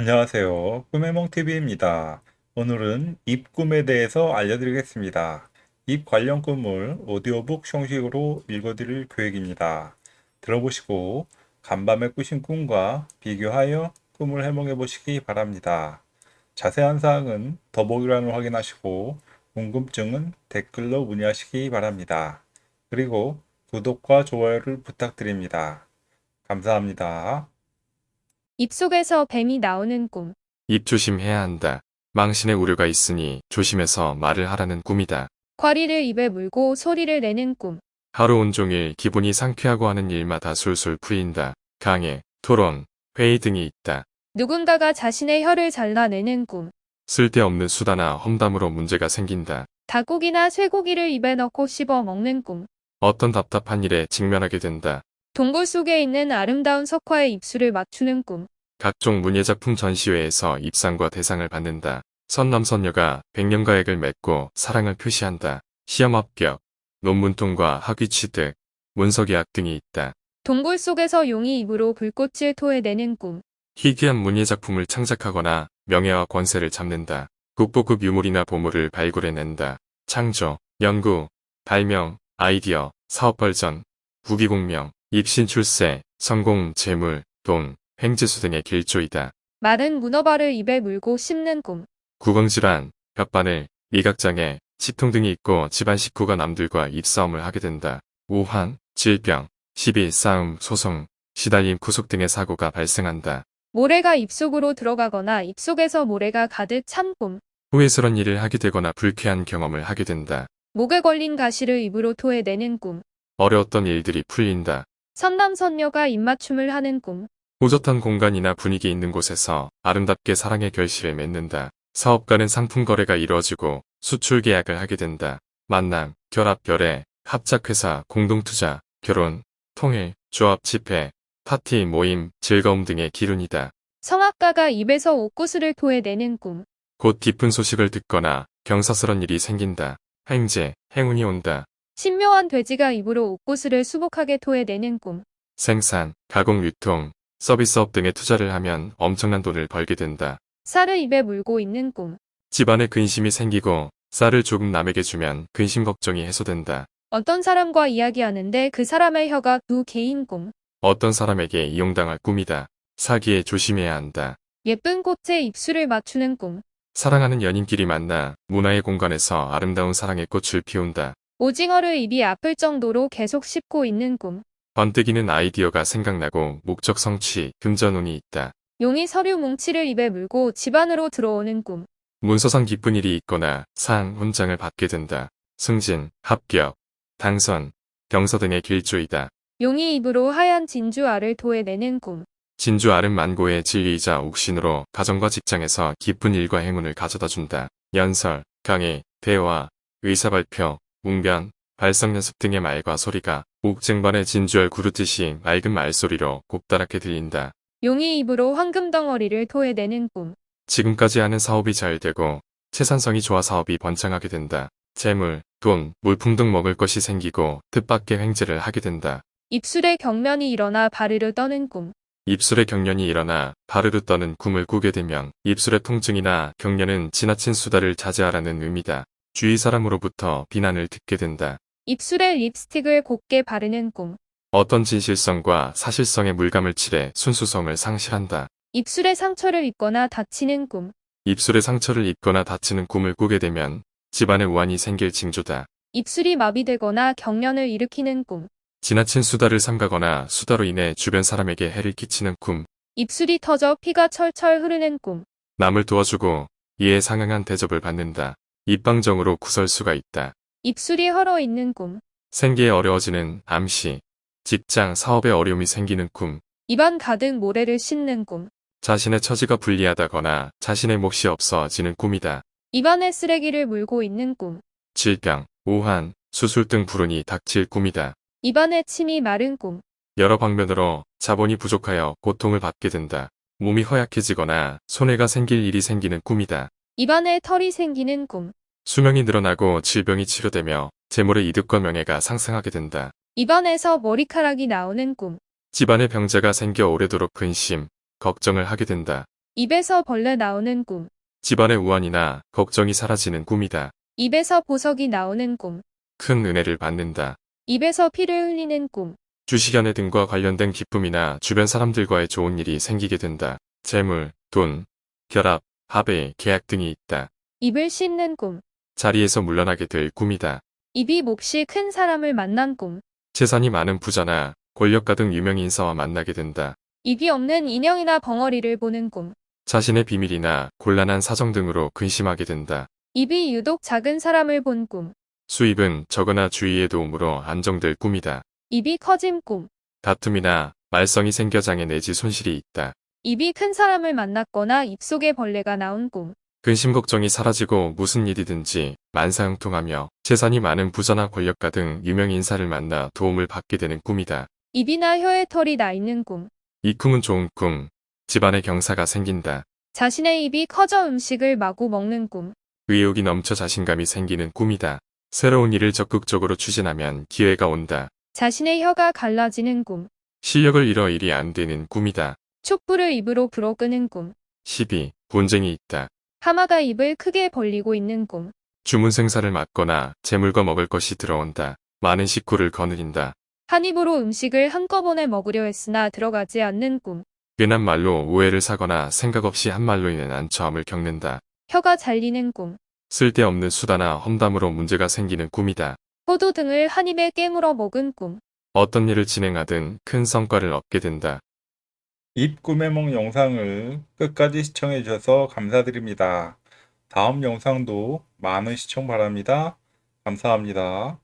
안녕하세요. 꿈해몽TV입니다. 오늘은 입꿈에 대해서 알려드리겠습니다. 입 관련 꿈을 오디오북 형식으로 읽어드릴 계획입니다. 들어보시고 간밤에 꾸신 꿈과 비교하여 꿈을 해몽해 보시기 바랍니다. 자세한 사항은 더보기란을 확인하시고 궁금증은 댓글로 문의하시기 바랍니다. 그리고 구독과 좋아요를 부탁드립니다. 감사합니다. 입속에서 뱀이 나오는 꿈. 입 조심해야 한다. 망신의 우려가 있으니 조심해서 말을 하라는 꿈이다. 쿼리를 입에 물고 소리를 내는 꿈. 하루 온종일 기분이 상쾌하고 하는 일마다 술술 풀린다. 강의, 토론, 회의 등이 있다. 누군가가 자신의 혀를 잘라내는 꿈. 쓸데없는 수다나 험담으로 문제가 생긴다. 닭고기나 쇠고기를 입에 넣고 씹어 먹는 꿈. 어떤 답답한 일에 직면하게 된다. 동굴 속에 있는 아름다운 석화의 입술을 맞추는 꿈. 각종 문예작품 전시회에서 입상과 대상을 받는다. 선남선녀가 백년가액을 맺고 사랑을 표시한다. 시험 합격, 논문 통과, 학위 취득, 문서 계약 등이 있다. 동굴 속에서 용이 입으로 불꽃을 토해내는 꿈. 희귀한 문예작품을 창작하거나 명예와 권세를 잡는다. 국보급 유물이나 보물을 발굴해낸다. 창조, 연구, 발명, 아이디어, 사업 발전, 부귀공명, 입신 출세, 성공, 재물, 돈, 횡재수 등의 길조이다. 마른 문어발을 입에 물고 씹는 꿈. 구강질환, 벽바늘, 미각장애, 치통 등이 있고 집안 식구가 남들과 입싸움을 하게 된다. 우환, 질병, 시비, 싸움, 소송, 시달림, 구속 등의 사고가 발생한다. 모래가 입속으로 들어가거나 입속에서 모래가 가득 찬 꿈. 후회스런 일을 하게 되거나 불쾌한 경험을 하게 된다. 목에 걸린 가시를 입으로 토해내는 꿈. 어려웠던 일들이 풀린다. 선남선녀가 입맞춤을 하는 꿈. 호젓한 공간이나 분위기 있는 곳에서 아름답게 사랑의 결실을 맺는다. 사업 간의 상품 거래가 이루어지고 수출 계약을 하게 된다. 만남, 결합, 결례, 합작회사, 공동투자, 결혼, 통일, 조합, 집회, 파티, 모임, 즐거움 등의 기운이다. 성악가가 입에서 옥구슬을 토해내는 꿈. 곧 기쁜 소식을 듣거나 경사스런 일이 생긴다. 행제, 행운이 온다. 신묘한 돼지가 입으로 옥구슬을 수북하게 토해내는 꿈. 생산, 가공, 유통, 서비스업 등에 투자를 하면 엄청난 돈을 벌게 된다. 쌀을 입에 물고 있는 꿈. 집안에 근심이 생기고 쌀을 조금 남에게 주면 근심 걱정이 해소된다. 어떤 사람과 이야기하는데 그 사람의 혀가 두 개인 꿈. 어떤 사람에게 이용당할 꿈이다. 사기에 조심해야 한다. 예쁜 꽃에 입술을 맞추는 꿈. 사랑하는 연인끼리 만나 문화의 공간에서 아름다운 사랑의 꽃을 피운다. 오징어를 입이 아플 정도로 계속 씹고 있는 꿈. 번뜩이는 아이디어가 생각나고 목적 성취, 금전운이 있다. 용이 서류 뭉치를 입에 물고 집 안으로 들어오는 꿈. 문서상 기쁜 일이 있거나 상, 훈장을 받게 된다. 승진, 합격, 당선, 경서 등의 길조이다. 용이 입으로 하얀 진주알을 토해내는 꿈. 진주 아름 만고의 진리이자 옥신으로 가정과 직장에서 기쁜 일과 행운을 가져다 준다. 연설, 강의, 대화, 의사발표, 웅변, 발성 연습 등의 말과 소리가 옥쟁반의 진주알 구르듯이 맑은 말소리로 곱다랗게 들린다. 용이 입으로 황금 덩어리를 토해내는 꿈. 지금까지 하는 사업이 잘 되고 채산성이 좋아 사업이 번창하게 된다. 재물, 돈, 물품 등 먹을 것이 생기고 뜻밖의 횡재를 하게 된다. 입술에 경련이 일어나 바르르 떠는 꿈. 입술에 경련이 일어나 바르르 떠는 꿈을 꾸게 되면 입술의 통증이나 경련은 지나친 수다를 자제하라는 의미다. 주위 사람으로부터 비난을 듣게 된다. 입술에 립스틱을 곱게 바르는 꿈. 어떤 진실성과 사실성의 물감을 칠해 순수성을 상실한다. 입술에 상처를 입거나 다치는 꿈. 입술에 상처를 입거나 다치는 꿈을 꾸게 되면 집안에 우환이 생길 징조다. 입술이 마비되거나 경련을 일으키는 꿈. 지나친 수다를 삼가거나 수다로 인해 주변 사람에게 해를 끼치는 꿈. 입술이 터져 피가 철철 흐르는 꿈. 남을 도와주고 이에 상응한 대접을 받는다. 입방정으로 구설수가 있다. 입술이 헐어 있는 꿈. 생계에 어려워지는 암시. 직장, 사업에 어려움이 생기는 꿈. 입안 가득 모래를 씹는 꿈. 자신의 처지가 불리하다거나 자신의 몫이 없어지는 꿈이다. 입안에 쓰레기를 물고 있는 꿈. 질병, 우한, 수술 등 불운이 닥칠 꿈이다. 입안에 침이 마른 꿈. 여러 방면으로 자본이 부족하여 고통을 받게 된다. 몸이 허약해지거나 손해가 생길 일이 생기는 꿈이다. 입안에 털이 생기는 꿈. 수명이 늘어나고 질병이 치료되며 재물의 이득과 명예가 상승하게 된다. 입안에서 머리카락이 나오는 꿈. 집안에 병자가 생겨 오래도록 근심, 걱정을 하게 된다. 입에서 벌레 나오는 꿈. 집안의 우환이나 걱정이 사라지는 꿈이다. 입에서 보석이 나오는 꿈. 큰 은혜를 받는다. 입에서 피를 흘리는 꿈. 주식연애 등과 관련된 기쁨이나 주변 사람들과의 좋은 일이 생기게 된다. 재물, 돈, 결합, 합의, 계약 등이 있다. 입을 씹는 꿈. 자리에서 물러나게 될 꿈이다. 입이 몹시 큰 사람을 만난 꿈. 재산이 많은 부자나 권력가 등 유명 인사와 만나게 된다. 입이 없는 인형이나 벙어리를 보는 꿈. 자신의 비밀이나 곤란한 사정 등으로 근심하게 된다. 입이 유독 작은 사람을 본 꿈. 수입은 적거나 주의의 도움으로 안정될 꿈이다. 입이 커진 꿈. 다툼이나 말썽이 생겨 장애 내지 손실이 있다. 입이 큰 사람을 만났거나 입속에 벌레가 나온 꿈. 근심 걱정이 사라지고 무슨 일이든지 만사형통하며 재산이 많은 부자나 권력가 등 유명 인사를 만나 도움을 받게 되는 꿈이다. 입이나 혀에 털이 나 있는 꿈. 이 꿈은 좋은 꿈. 집안에 경사가 생긴다. 자신의 입이 커져 음식을 마구 먹는 꿈. 의욕이 넘쳐 자신감이 생기는 꿈이다. 새로운 일을 적극적으로 추진하면 기회가 온다. 자신의 혀가 갈라지는 꿈. 실력을 잃어 일이 안 되는 꿈이다. 촛불을 입으로 불어 끄는 꿈. 12. 분쟁이 있다. 하마가 입을 크게 벌리고 있는 꿈. 주문 생사를 맡거나 재물과 먹을 것이 들어온다. 많은 식구를 거느린다. 한 입으로 음식을 한꺼번에 먹으려 했으나 들어가지 않는 꿈. 괜한 말로 오해를 사거나 생각 없이 한 말로 인해 난처함을 겪는다. 혀가 잘리는 꿈. 쓸데없는 수다나 험담으로 문제가 생기는 꿈이다. 포도 등을 한 입에 깨물어 먹은 꿈. 어떤 일을 진행하든 큰 성과를 얻게 된다. 입 꿈의 몽 영상을 끝까지 시청해 주셔서 감사드립니다. 다음 영상도 많은 시청 바랍니다. 감사합니다.